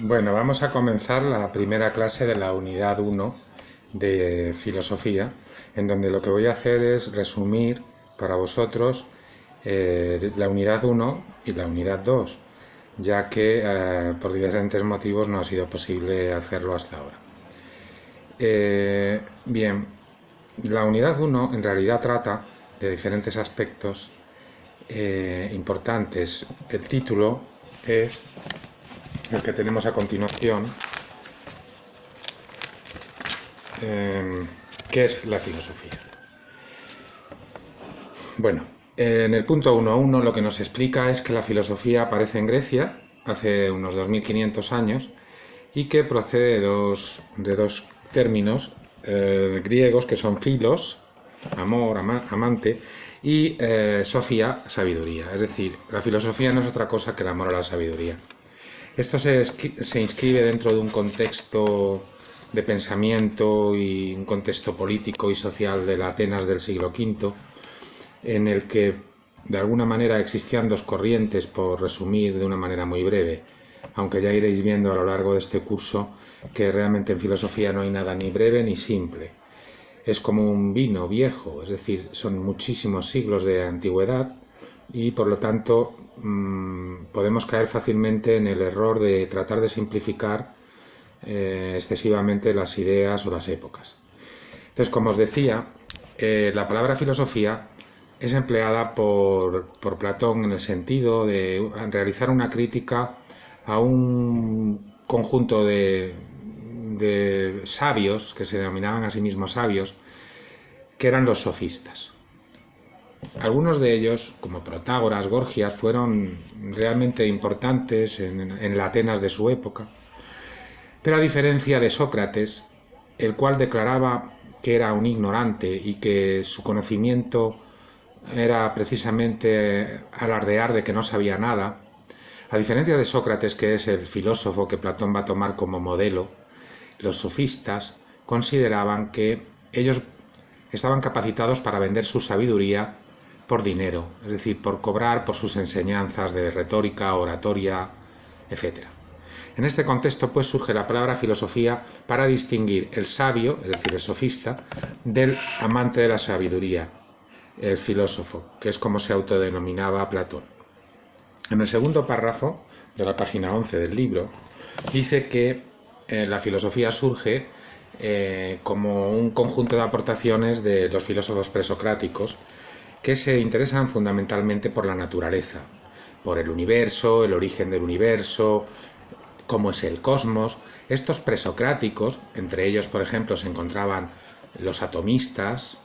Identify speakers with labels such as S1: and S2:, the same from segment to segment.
S1: Bueno, vamos a comenzar la primera clase de la unidad 1 de filosofía, en donde lo que voy a hacer es resumir para vosotros eh, la unidad 1 y la unidad 2, ya que eh, por diferentes motivos no ha sido posible hacerlo hasta ahora. Eh, bien, la unidad 1 en realidad trata de diferentes aspectos importantes. El título es el que tenemos a continuación, eh, ¿qué es la filosofía? Bueno, en el punto 1.1 lo que nos explica es que la filosofía aparece en Grecia hace unos 2500 años y que procede de dos, de dos términos eh, griegos que son filos, amor, amante, y eh, sofía, sabiduría. Es decir, la filosofía no es otra cosa que el amor a la sabiduría. Esto se, inscribe dentro de un contexto de pensamiento y un contexto político y social de la Atenas del siglo V, en el que de alguna manera existían dos corrientes, por resumir de una manera muy breve, aunque ya iréis viendo a lo largo de este curso que realmente en filosofía no hay nada ni breve ni simple. Es como un vino viejo, es decir, son muchísimos siglos de antigüedad y por lo tanto mm, podemos caer fácilmente en el error de tratar de simplificar eh, excesivamente las ideas o las épocas. Entonces, como os decía, eh, la palabra filosofía es empleada por, Platón en el sentido de realizar una crítica a un conjunto de, de sabios, que se denominaban a sí mismos sabios, que eran los sofistas. Algunos de ellos, como Protágoras, Gorgias, fueron realmente importantes en, la Atenas de su época, pero a diferencia de Sócrates, el cual declaraba que era un ignorante y que su conocimiento era precisamente alardear de que no sabía nada, a diferencia de Sócrates, que es el filósofo que Platón va a tomar como modelo, los sofistas consideraban que ellos estaban capacitados para vender su sabiduría por dinero, es decir, por cobrar por sus enseñanzas de retórica, oratoria, etc. En este contexto pues surge la palabra filosofía para distinguir el sabio, es decir, el sofista, del amante de la sabiduría, el filósofo, que es como se autodenominaba Platón. En el segundo párrafo de la página 11 del libro dice que eh, la filosofía surge eh, como un conjunto de aportaciones de los filósofos presocráticos que se interesan fundamentalmente por la naturaleza, por el universo, el origen del universo, cómo es el cosmos. Estos presocráticos, entre ellos por ejemplo se encontraban los atomistas,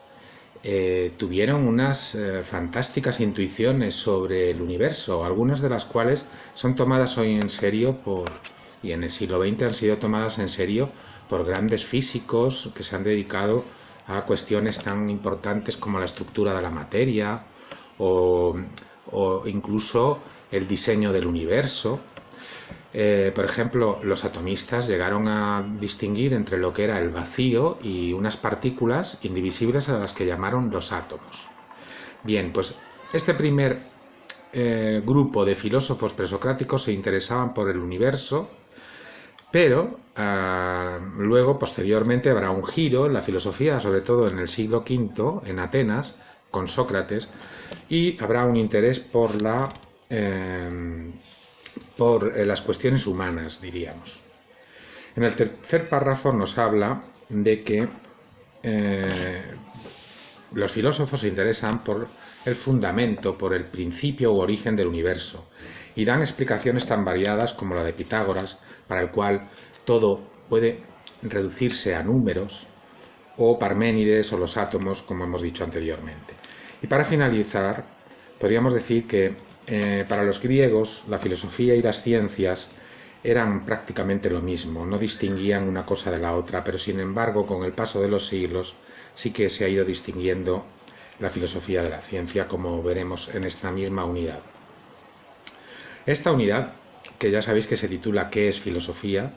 S1: eh, tuvieron unas eh, fantásticas intuiciones sobre el universo, algunas de las cuales son tomadas hoy en serio por, y en el siglo XX han sido tomadas en serio por grandes físicos que se han dedicado a cuestiones tan importantes como la estructura de la materia o, incluso el diseño del universo. Eh, por ejemplo, los atomistas llegaron a distinguir entre lo que era el vacío y unas partículas indivisibles a las que llamaron los átomos. Bien, pues este primer eh, grupo de filósofos presocráticos se interesaban por el universo pero ah, luego, posteriormente, habrá un giro en la filosofía, sobre todo en el siglo V, en Atenas, con Sócrates, y habrá un interés por, em, eh, las cuestiones humanas, diríamos. En el tercer párrafo nos habla de que eh, los filósofos se interesan por el fundamento, por el principio u origen del universo, y dan explicaciones tan variadas como la de Pitágoras, para el cual todo puede reducirse a números, o Parménides o los átomos, como hemos dicho anteriormente. Y para finalizar, podríamos decir que eh, para los griegos la filosofía y las ciencias eran prácticamente lo mismo, no distinguían una cosa de la otra, pero sin embargo con el paso de los siglos sí que se ha ido distinguiendo la filosofía de la ciencia, como veremos en esta misma unidad. Esta unidad, que ya sabéis que se titula ¿Qué es filosofía?,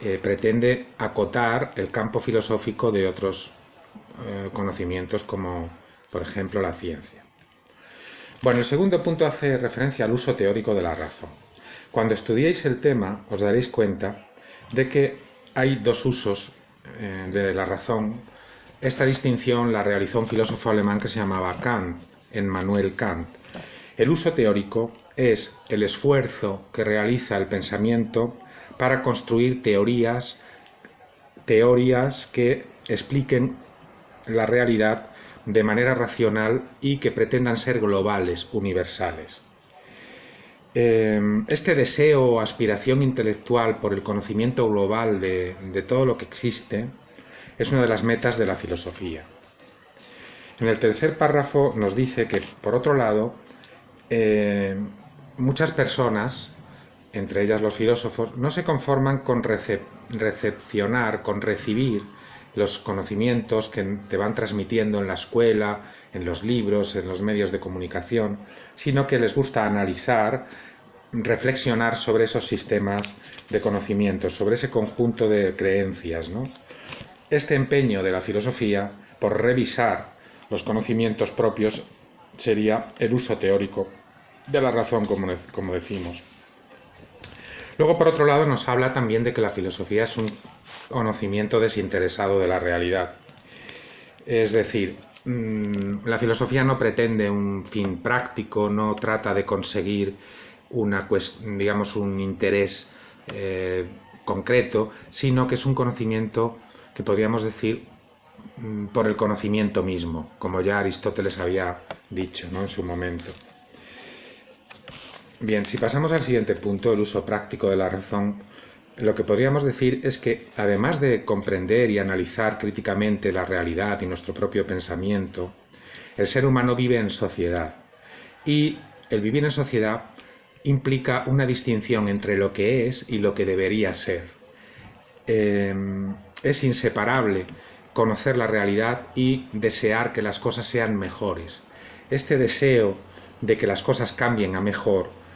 S1: eh, pretende acotar el campo filosófico de otros eh, conocimientos como, por ejemplo, la ciencia. Bueno, el segundo punto hace referencia al uso teórico de la razón. Cuando estudiéis el tema os daréis cuenta de que hay dos usos eh, de la razón. Esta distinción la realizó un filósofo alemán que se llamaba Kant, Emmanuel Kant. El uso teórico es el esfuerzo que realiza el pensamiento para construir teorías, teorías que expliquen la realidad de manera racional y que pretendan ser globales, universales. Em, este deseo o aspiración intelectual por el conocimiento global de, todo lo que existe es una de las metas de la filosofía. En el tercer párrafo nos dice que, por otro lado, em, muchas personas, entre ellas los filósofos, no se conforman con recepcionar, con recibir los conocimientos que te van transmitiendo en la escuela, en los libros, en los medios de comunicación, sino que les gusta analizar, reflexionar sobre esos sistemas de conocimientos, sobre ese conjunto de creencias. Este empeño de la filosofía por revisar los conocimientos propios sería el uso teórico de la razón, como, como decimos. Luego, por otro lado, nos habla también de que la filosofía es un conocimiento desinteresado de la realidad. Es decir, mm, la filosofía no pretende un fin práctico, no trata de conseguir una, digamos, un interés eh, concreto, sino que es un conocimiento que podríamos decir mm, por el conocimiento mismo, como ya Aristóteles había dicho ¿no? en su momento. Bien, si pasamos al siguiente punto, el uso práctico de la razón, lo que podríamos decir es que, además de comprender y analizar críticamente la realidad y nuestro propio pensamiento, el ser humano vive en sociedad. Y el vivir en sociedad implica una distinción entre lo que es y lo que debería ser. Em, es inseparable conocer la realidad y desear que las cosas sean mejores. Este deseo de que las cosas cambien a mejor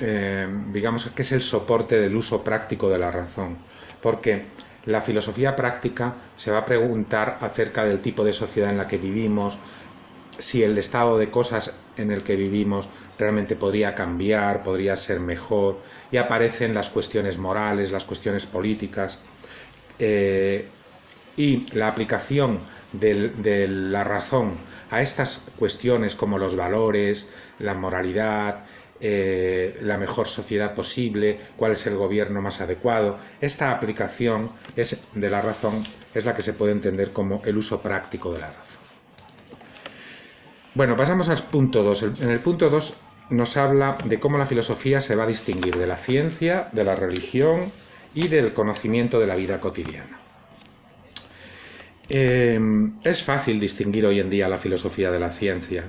S1: eh, digamos que es el soporte del uso práctico de la razón, porque la filosofía práctica se va a preguntar acerca del tipo de sociedad en la que vivimos, si el estado de cosas en el que vivimos realmente podría cambiar, podría ser mejor, y aparecen las cuestiones morales, las cuestiones políticas, eh, y la aplicación de la razón a estas cuestiones como los valores, la moralidad, eh, la mejor sociedad posible, cuál es el gobierno más adecuado. Esta aplicación es, de la razón es la que se puede entender como el uso práctico de la razón. Bueno, pasamos al punto 2. En el punto 2 nos habla de cómo la filosofía se va a distinguir de la ciencia, de la religión y del conocimiento de la vida cotidiana. Eh, es fácil distinguir hoy en día la filosofía de la ciencia.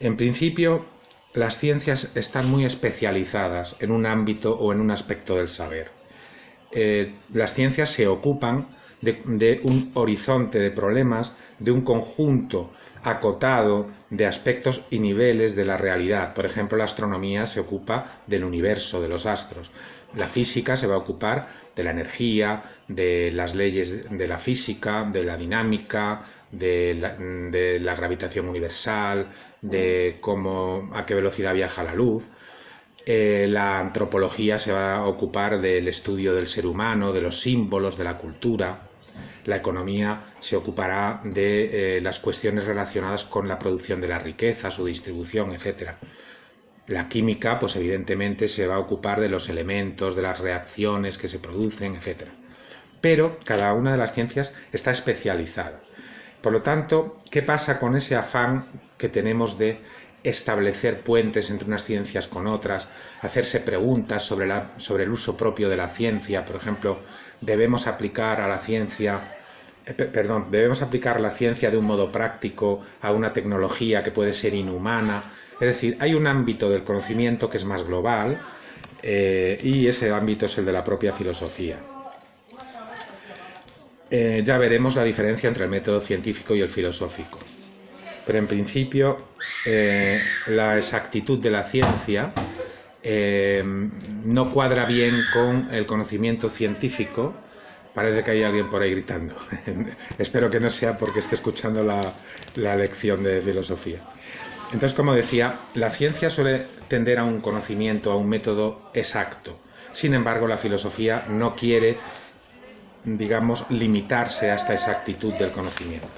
S1: En principio, las ciencias están muy especializadas en un ámbito o en un aspecto del saber. Eh, las ciencias se ocupan de, un horizonte de problemas, de un conjunto acotado de aspectos y niveles de la realidad. Por ejemplo, la astronomía se ocupa del universo, de los astros. La física se va a ocupar de la energía, de las leyes de la física, de la dinámica, de la, gravitación universal, de cómo, a qué velocidad viaja la luz. Eh, la antropología se va a ocupar del estudio del ser humano, de los símbolos, de la cultura. La economía se ocupará de eh, las cuestiones relacionadas con la producción de la riqueza, su distribución, etc. La química, pues evidentemente se va a ocupar de los elementos, de las reacciones que se producen, etc. Pero cada una de las ciencias está especializada. Por lo tanto, ¿qué pasa con ese afán que tenemos de establecer puentes entre unas ciencias con otras, hacerse preguntas sobre, el uso propio de la ciencia, por ejemplo, debemos aplicar a la ciencia eh, perdón, debemos aplicar la ciencia de un modo práctico a una tecnología que puede ser inhumana. Es decir, hay un ámbito del conocimiento que es más global eh, y ese ámbito es el de la propia filosofía. Eh, ya veremos la diferencia entre el método científico y el filosófico. Pero en principio, eh, la exactitud de la ciencia eh, no cuadra bien con el conocimiento científico. Parece que hay alguien por ahí gritando. Espero que no sea porque esté escuchando la, lección de filosofía. Entonces, como decía, la ciencia suele tender a un conocimiento, a un método exacto. Sin embargo, la filosofía no quiere, digamos, limitarse a esta exactitud del conocimiento.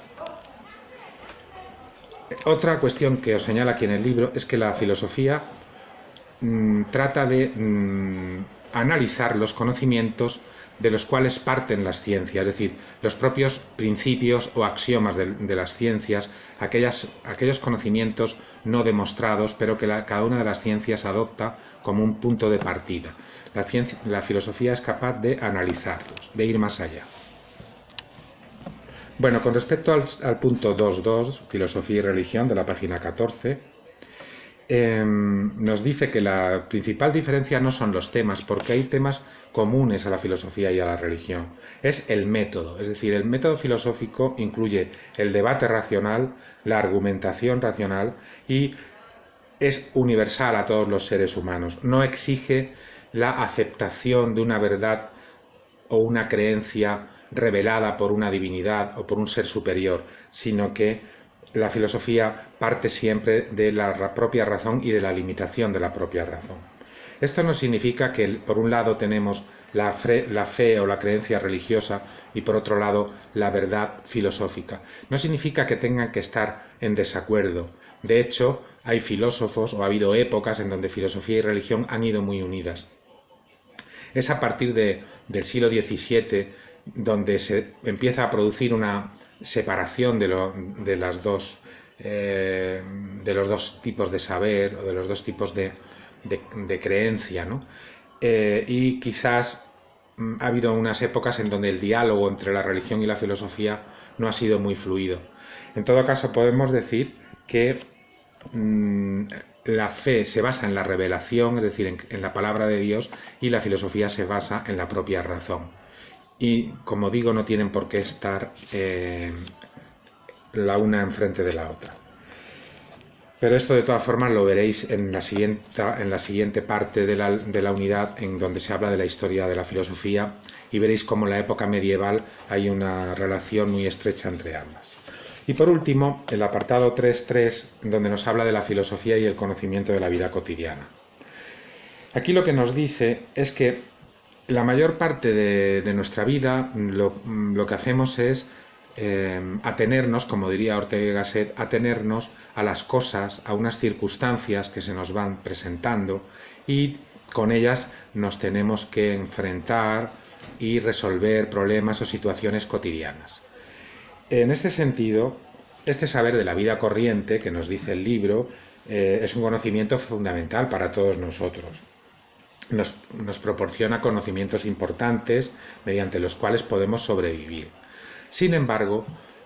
S1: Otra cuestión que os señala aquí en el libro es que la filosofía mm, trata de mm, analizar los conocimientos de los cuales parten las ciencias, es decir, los propios principios o axiomas de, las ciencias, aquellos conocimientos no demostrados, pero que cada una de las ciencias adopta como un punto de partida. La, filosofía es capaz de analizarlos, de ir más allá. Bueno, con respecto al, al punto 2.2, filosofía y religión, de la página 14, Em, nos dice que la principal diferencia no son los temas, porque hay temas comunes a la filosofía y a la religión. Es el método, es decir, el método filosófico incluye el debate racional, la argumentación racional y es universal a todos los seres humanos. No exige la aceptación de una verdad o una creencia revelada por una divinidad o por un ser superior, sino que la filosofía parte siempre de la propia razón y de la limitación de la propia razón. Esto no significa que por un lado tenemos la fe, o la creencia religiosa y por otro lado la verdad filosófica. No significa que tengan que estar en desacuerdo. De hecho, hay filósofos o ha habido épocas en donde filosofía y religión han ido muy unidas. Es a partir del siglo XVII donde se empieza a producir una separación de, las dos, eh, de los dos tipos de saber o de los dos tipos de, creencia. Eh, y quizás mm, ha habido unas épocas en donde el diálogo entre la religión y la filosofía no ha sido muy fluido. En todo caso, podemos decir que mm, la fe se basa en la revelación, es decir, en, la palabra de Dios, y la filosofía se basa en la propia razón y como digo no tienen por qué estar eh, la una enfrente de la otra. Pero esto de todas formas lo veréis en la siguiente, en la siguiente parte de la, de la, unidad en donde se habla de la historia de la filosofía y veréis cómo en la época medieval hay una relación muy estrecha entre ambas. Y por último, el apartado 3.3, donde nos habla de la filosofía y el conocimiento de la vida cotidiana. Aquí lo que nos dice es que la mayor parte de, nuestra vida lo, que hacemos es eh, atenernos, como diría Ortega y Gasset, atenernos a las cosas, a unas circunstancias que se nos van presentando y con ellas nos tenemos que enfrentar y resolver problemas o situaciones cotidianas. En este sentido, este saber de la vida corriente que nos dice el libro eh, es un conocimiento fundamental para todos nosotros nos, proporciona conocimientos importantes mediante los cuales podemos sobrevivir. Sin embargo,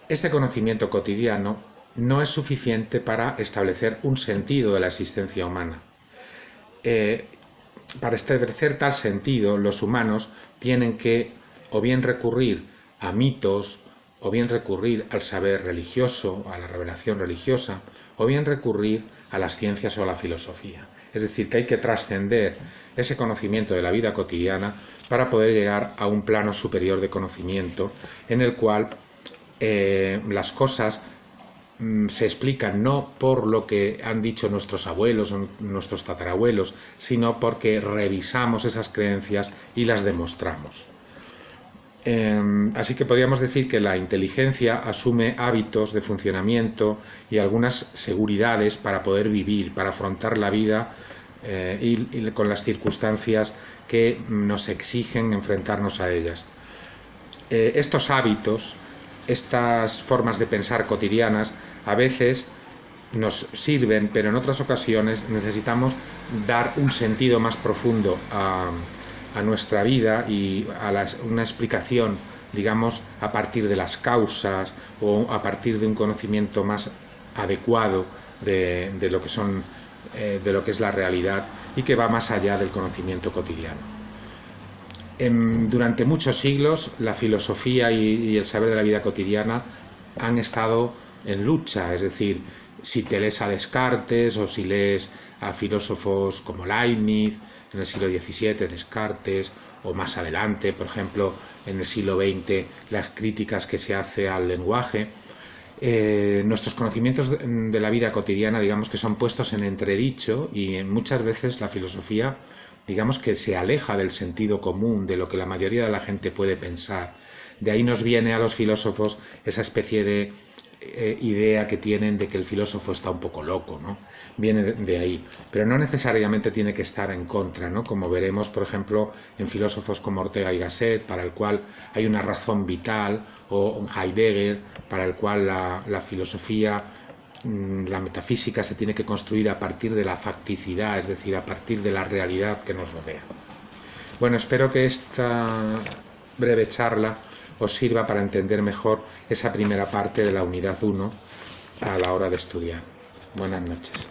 S1: este conocimiento cotidiano no es suficiente para establecer un sentido de la existencia humana. Eh, para establecer tal sentido, los humanos tienen que o bien recurrir a mitos, o bien recurrir al saber religioso, a la revelación religiosa, o bien recurrir a las ciencias o a la filosofía. Es decir, que hay que trascender ese conocimiento de la vida cotidiana para poder llegar a un plano superior de conocimiento en el cual eh, las cosas mm, se explican no por lo que han dicho nuestros abuelos o nuestros tatarabuelos, sino porque revisamos esas creencias y las demostramos. Em, así que podríamos decir que la inteligencia asume hábitos de funcionamiento y algunas seguridades para poder vivir, para afrontar la vida eh, y, con las circunstancias que nos exigen enfrentarnos a ellas. Eh, estos hábitos, estas formas de pensar cotidianas, a veces nos sirven, pero en otras ocasiones necesitamos dar un sentido más profundo a, nuestra vida y a una explicación, digamos, a partir de las causas o a partir de un conocimiento más adecuado de, eh, de lo que es la realidad y que va más allá del conocimiento cotidiano. durante muchos siglos la filosofía y, el saber de la vida cotidiana han estado en lucha, es decir, si te lees a Descartes o si lees a filósofos como Leibniz en el siglo XVII, Descartes, o más adelante, por ejemplo, en el siglo XX, las críticas que se hace al lenguaje, eh, nuestros conocimientos de, la vida cotidiana, digamos que son puestos en entredicho y muchas veces la filosofía, digamos que se aleja del sentido común, de lo que la mayoría de la gente puede pensar. De ahí nos viene a los filósofos esa especie de eh, idea que tienen de que el filósofo está un poco loco, ¿no? Viene de, ahí, pero no necesariamente tiene que estar en contra, ¿no? Como veremos, por ejemplo, en filósofos como Ortega y Gasset, para el cual hay una razón vital, o Heidegger, para el cual la, la filosofía mm, la metafísica se tiene que construir a partir de la facticidad, es decir, a partir de la realidad que nos rodea. Bueno, espero que esta breve charla os sirva para entender mejor esa primera parte de la unidad 1 a la hora de estudiar. Buenas noches.